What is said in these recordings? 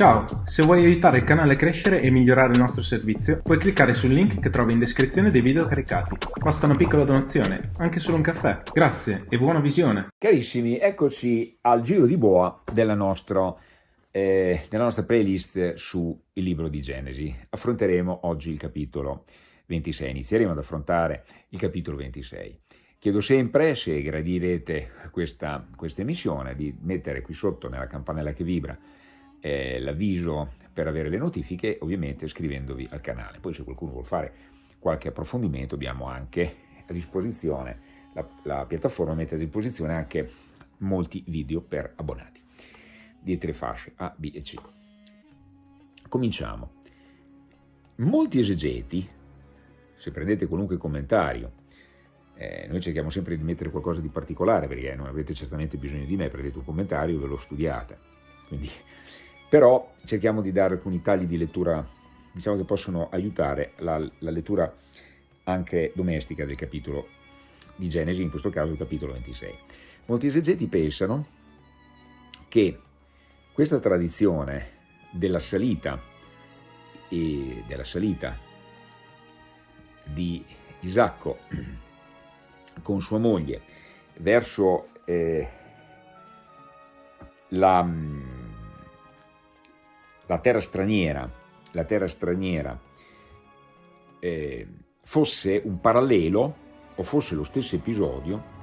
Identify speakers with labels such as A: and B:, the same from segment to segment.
A: Ciao, se vuoi aiutare il canale a crescere e migliorare il nostro servizio, puoi cliccare sul link che trovi in descrizione dei video caricati. Basta una piccola donazione, anche solo un caffè. Grazie e buona visione!
B: Carissimi, eccoci al giro di boa della nostra, eh, della nostra playlist sul libro di Genesi. Affronteremo oggi il capitolo 26, inizieremo ad affrontare il capitolo 26. Chiedo sempre, se gradirete questa, questa emissione, di mettere qui sotto nella campanella che vibra eh, l'avviso per avere le notifiche, ovviamente iscrivendovi al canale. Poi se qualcuno vuole fare qualche approfondimento abbiamo anche a disposizione, la, la piattaforma mette a disposizione anche molti video per abbonati di tre fasce A, B e C. Cominciamo. Molti esegeti, se prendete qualunque commentario, eh, noi cerchiamo sempre di mettere qualcosa di particolare perché non avete certamente bisogno di me, prendete un commentario e ve lo studiate. Quindi però cerchiamo di dare alcuni tagli di lettura diciamo che possono aiutare la, la lettura anche domestica del capitolo di Genesi, in questo caso il capitolo 26. Molti esegeti pensano che questa tradizione della salita della salita di Isacco con sua moglie verso eh, la la terra straniera, la terra straniera eh, fosse un parallelo o fosse lo stesso episodio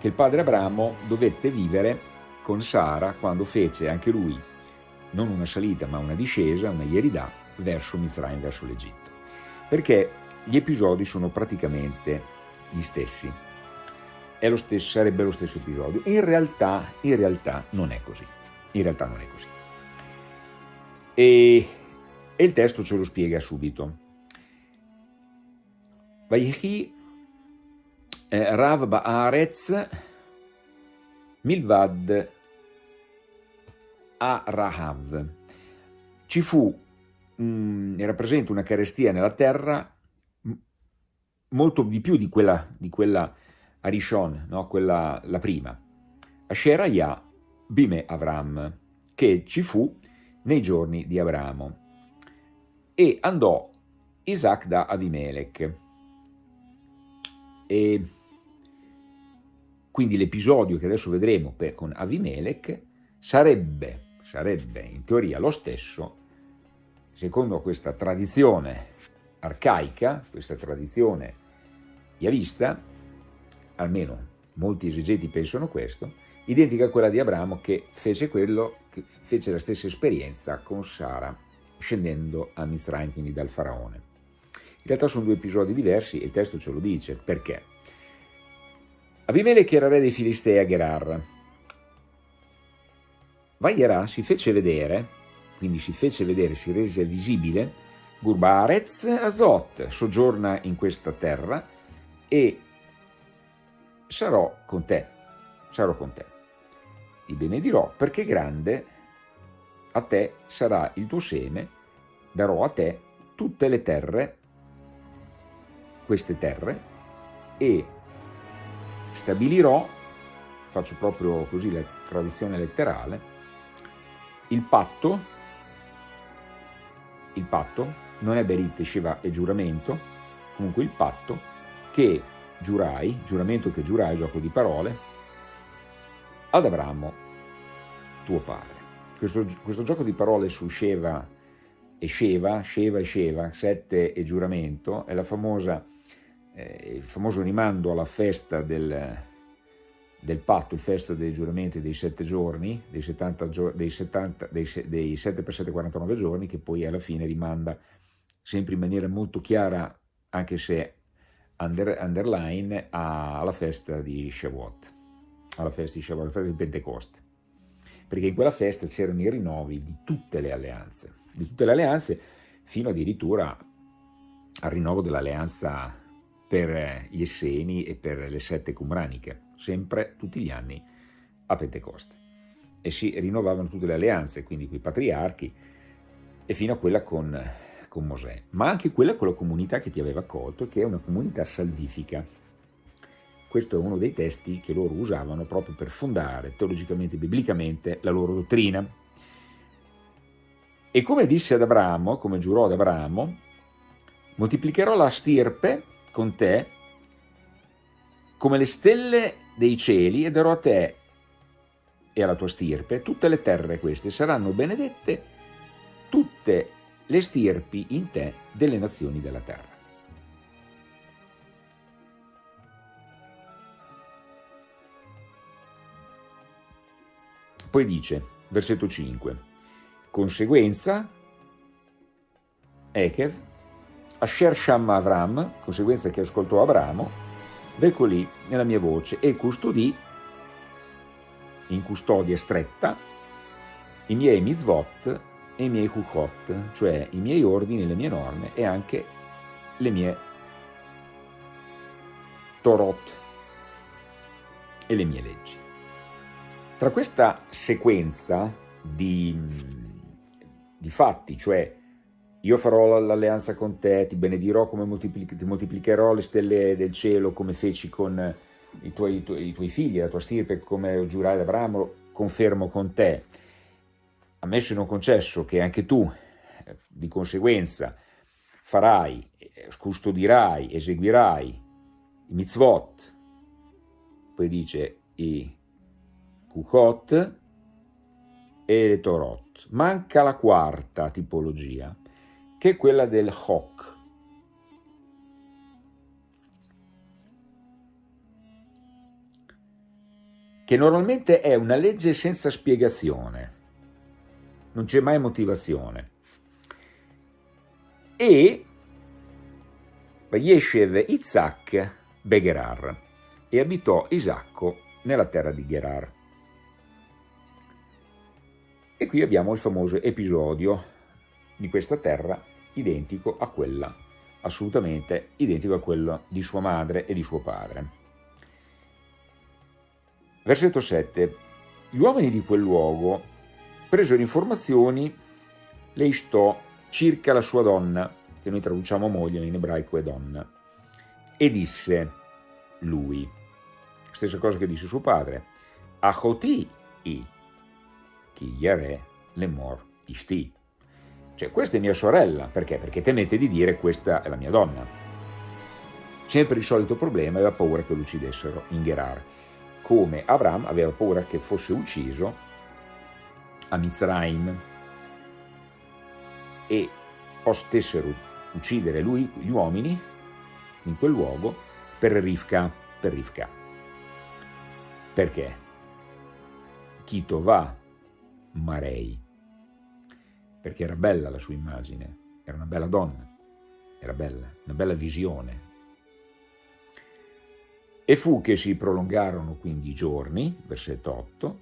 B: che il padre Abramo dovette vivere con Sara quando fece anche lui non una salita ma una discesa, una ieridà verso Mizraim, verso l'Egitto. Perché gli episodi sono praticamente gli stessi. Lo stesso, sarebbe lo stesso episodio. In realtà, in realtà non è così. In realtà non è così. E, e il testo ce lo spiega subito. Vayhi eh, Rav Baaretz Milvad a Rahav. Ci fu, mh, mm, rappresenta una carestia nella terra molto di più di quella, di quella Arishon, no? quella la prima. Asher Ya Bime Avram, che ci fu nei giorni di Abramo. E andò Isaac da Abimelech. E quindi l'episodio che adesso vedremo per, con Abimelech sarebbe, sarebbe in teoria lo stesso, secondo questa tradizione arcaica, questa tradizione yavista, almeno molti esegeti pensano questo, identica a quella di Abramo che fece, quello, che fece la stessa esperienza con Sara scendendo a Mizraim, quindi dal faraone. In realtà sono due episodi diversi e il testo ce lo dice. Perché? Abimelech era re dei Filistei a Gerar. Vaierà si fece vedere, quindi si fece vedere, si rese visibile, Gurbarez Azot soggiorna in questa terra e sarò con te, sarò con te ti benedirò perché grande a te sarà il tuo seme, darò a te tutte le terre, queste terre, e stabilirò, faccio proprio così la traduzione letterale, il patto, il patto, non è Berit, Shiva e giuramento, comunque il patto che giurai, giuramento che giurai, gioco di parole, ad Abramo, tuo padre. Questo, questo gioco di parole su Sheva e Sheva, Sheva e Sheva, sette e giuramento, è famosa, eh, il famoso rimando alla festa del, del patto, il festo dei giuramenti dei sette giorni, dei, 70, dei, 70, dei, dei 7 per 7, 49 giorni, che poi alla fine rimanda sempre in maniera molto chiara, anche se under, underline, alla festa di Shavuot alla festa di Shabbat, alla festa di Pentecoste, perché in quella festa c'erano i rinnovi di tutte le alleanze, di tutte le alleanze, fino addirittura al rinnovo dell'alleanza per gli Esseni e per le sette cumraniche, sempre tutti gli anni a Pentecoste. E si rinnovavano tutte le alleanze, quindi con i patriarchi, e fino a quella con, con Mosè, ma anche quella con la comunità che ti aveva accolto, che è una comunità salvifica, questo è uno dei testi che loro usavano proprio per fondare teologicamente e biblicamente la loro dottrina. E come disse ad Abramo, come giurò ad Abramo, moltiplicherò la stirpe con te come le stelle dei cieli e darò a te e alla tua stirpe tutte le terre queste saranno benedette tutte le stirpi in te delle nazioni della terra. Poi dice, versetto 5, conseguenza, Ekev, Asher Shamma Avram, conseguenza che ascoltò Abramo, ecco lì nella mia voce e custodì in custodia stretta i miei mitzvot e i miei kuchot, cioè i miei ordini, le mie norme e anche le mie torot e le mie leggi. Tra questa sequenza di, di fatti, cioè io farò l'alleanza con te, ti benedirò come moltiplic ti moltiplicherò le stelle del cielo come feci con i tuoi, i tuoi, i tuoi figli, la tua stirpe, come giurai ad Abramo, confermo con te. Ammesso e non concesso che anche tu, eh, di conseguenza, farai, custodirai, eseguirai i mitzvot, poi dice i Kuchot e le Torot. Manca la quarta tipologia, che è quella del Chok. che normalmente è una legge senza spiegazione, non c'è mai motivazione. E Vayeshev Isaac Begerar e abitò Isacco nella terra di Gerar. E qui abbiamo il famoso episodio di questa terra identico a quella, assolutamente identico a quello di sua madre e di suo padre. Versetto 7. Gli uomini di quel luogo presero informazioni le istò circa la sua donna, che noi traduciamo moglie, in ebraico è donna, e disse lui, stessa cosa che disse suo padre, Achoti i, chi yare lemor isti. Cioè, questa è mia sorella, perché? Perché temete di dire questa è la mia donna. Sempre il solito problema, aveva paura che lo uccidessero in Gerar, come Abraham aveva paura che fosse ucciso a Mizraim e potessero uccidere lui, gli uomini, in quel luogo, per Rivka, per Rivka. Perché? Chito va Marei, perché era bella la sua immagine, era una bella donna, era bella, una bella visione. E fu che si prolungarono quindi i giorni, versetto 8,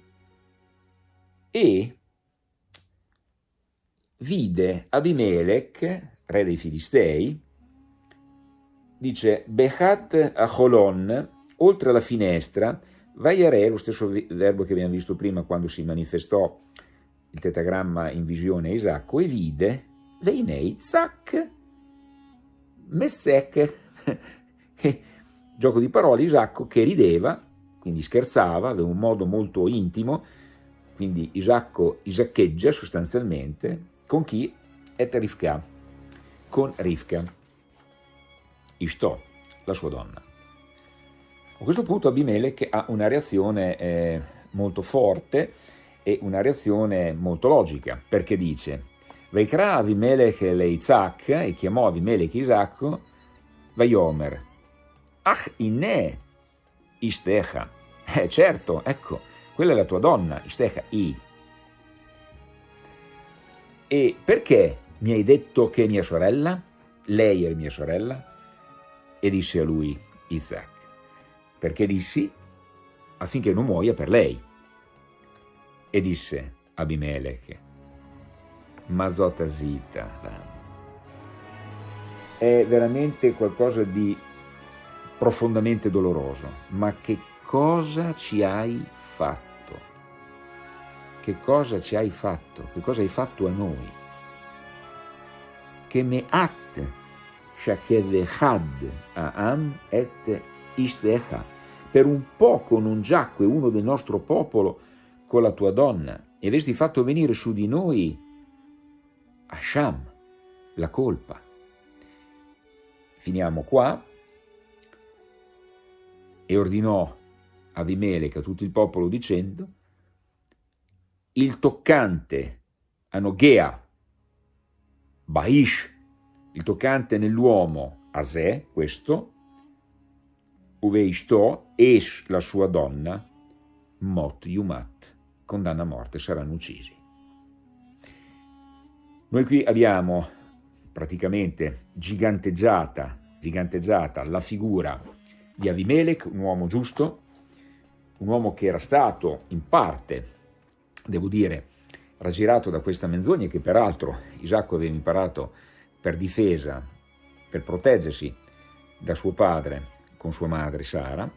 B: e vide Abimelech, re dei Filistei, dice Bechat a Holon, oltre alla finestra, Vaiare, lo stesso verbo che abbiamo visto prima quando si manifestò il tetagramma in visione a Isacco, e vide Veinei Zac Messec, gioco di parole, Isacco che rideva, quindi scherzava, aveva un modo molto intimo, quindi Isacco isaccheggia sostanzialmente, con chi? Et Rivka, con Rivka, Istò, la sua donna. A questo punto Abimelech ha una reazione eh, molto forte e una reazione molto logica, perché dice Veikra Abimelech le e chiamò Abimelech Isacco, Vaiomer, Ach inne Istecha. Eh certo, ecco, quella è la tua donna, Istecha, I. E perché mi hai detto che mia sorella? Lei è mia sorella? E disse a lui Isaac, perché dissi affinché non muoia per lei. E disse Abimelech, Mazota Zita, è veramente qualcosa di profondamente doloroso, ma che cosa ci hai fatto? Che cosa ci hai fatto? Che cosa hai fatto a noi? Che me'at shakevechad aam et Istecha, per un poco non giacque uno del nostro popolo con la tua donna, e avresti fatto venire su di noi Asham, la colpa. Finiamo qua. E ordinò Abimelech a tutto il popolo dicendo il toccante a Nogea, Baish, il toccante nell'uomo Asè, questo, Uveishto, Esh, la sua donna, Mot Yumat, condanna a morte, saranno uccisi. Noi qui abbiamo praticamente giganteggiata, giganteggiata la figura di Abimelech, un uomo giusto, un uomo che era stato in parte, devo dire, raggirato da questa menzogna che peraltro Isacco aveva imparato per difesa, per proteggersi da suo padre con sua madre Sara,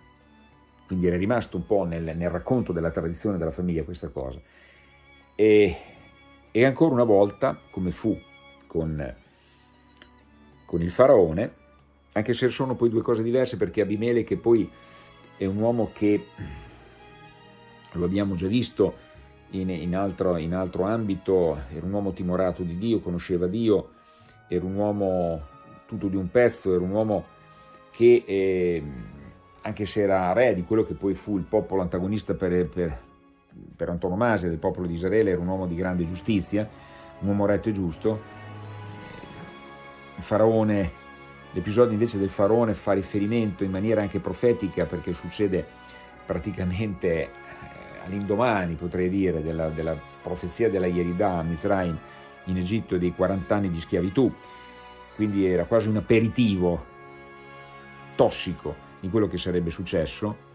B: quindi era rimasto un po' nel, nel racconto della tradizione della famiglia questa cosa. E, e ancora una volta, come fu con, con il faraone, anche se sono poi due cose diverse perché Abimele che poi è un uomo che, lo abbiamo già visto in, in, altro, in altro ambito, era un uomo timorato di Dio, conosceva Dio, era un uomo tutto di un pezzo, era un uomo che eh, anche se era re di quello che poi fu il popolo antagonista per, per, per antonomasia del popolo di Israele, era un uomo di grande giustizia, un uomo retto e giusto. Il faraone, l'episodio invece del faraone fa riferimento in maniera anche profetica perché succede praticamente eh, all'indomani, potrei dire, della, della profezia della Yerida a Mizraim in Egitto dei 40 anni di schiavitù, quindi era quasi un aperitivo tossico di quello che sarebbe successo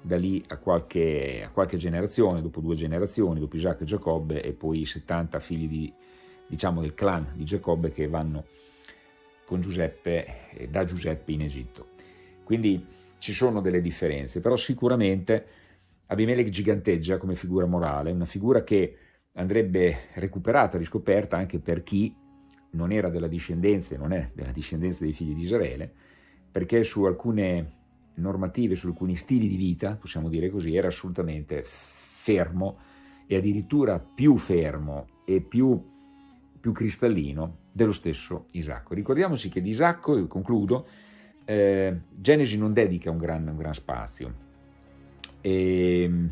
B: da lì a qualche, a qualche generazione, dopo due generazioni, dopo Isacco e Giacobbe e poi i 70 figli di, diciamo, del clan di Giacobbe che vanno con Giuseppe, eh, da Giuseppe in Egitto. Quindi ci sono delle differenze, però sicuramente Abimelech giganteggia come figura morale, una figura che andrebbe recuperata, riscoperta anche per chi non era della discendenza, non è della discendenza dei figli di Israele, perché su alcune normative, su alcuni stili di vita, possiamo dire così, era assolutamente fermo e addirittura più fermo e più, più cristallino dello stesso Isacco. Ricordiamoci che di Isacco, e concludo, eh, Genesi non dedica un gran, un gran spazio. E,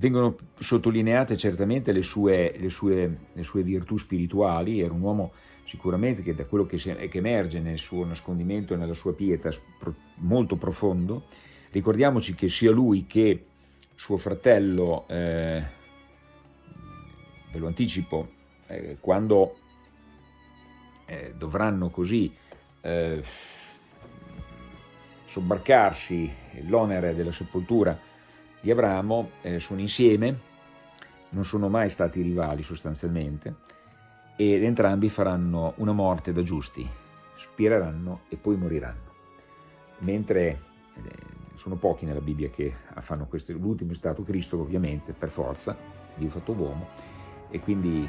B: vengono sottolineate certamente le sue, le, sue, le sue, virtù spirituali, era un uomo sicuramente che da quello che, si, che emerge nel suo nascondimento e nella sua pietà molto profondo, ricordiamoci che sia lui che suo fratello, eh, ve lo anticipo, eh, quando eh, dovranno così eh, sobbarcarsi l'onere della sepoltura di Abramo eh, sono insieme, non sono mai stati rivali sostanzialmente, ed entrambi faranno una morte da giusti, spireranno e poi moriranno. Mentre eh, sono pochi nella Bibbia che fanno questo, l'ultimo è stato Cristo ovviamente, per forza, Dio fatto uomo, e quindi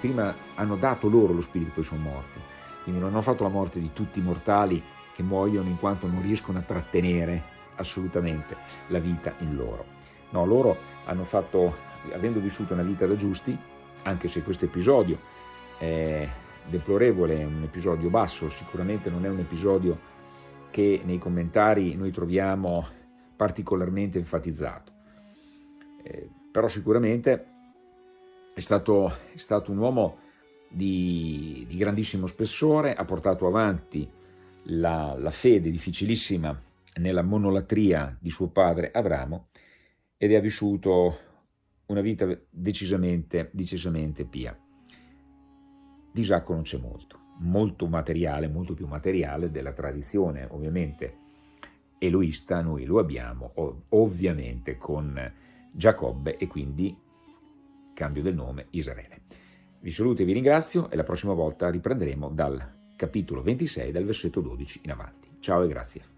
B: prima hanno dato loro lo spirito, poi sono morti. Quindi non hanno fatto la morte di tutti i mortali che muoiono in quanto non riescono a trattenere assolutamente la vita in loro. No, loro hanno fatto, avendo vissuto una vita da giusti, anche se questo episodio è deplorevole, è un episodio basso, sicuramente non è un episodio che nei commentari noi troviamo particolarmente enfatizzato. Eh, però sicuramente è stato, è stato un uomo di, di, grandissimo spessore, ha portato avanti la, la fede difficilissima nella monolatria di suo padre Abramo ed ha vissuto una vita decisamente, decisamente pia. Di Isacco non c'è molto, molto materiale, molto più materiale della tradizione ovviamente eloista, noi lo abbiamo ovviamente con Giacobbe e quindi cambio del nome Israele. Vi saluto e vi ringrazio e la prossima volta riprenderemo dal capitolo 26, dal versetto 12 in avanti. Ciao e grazie.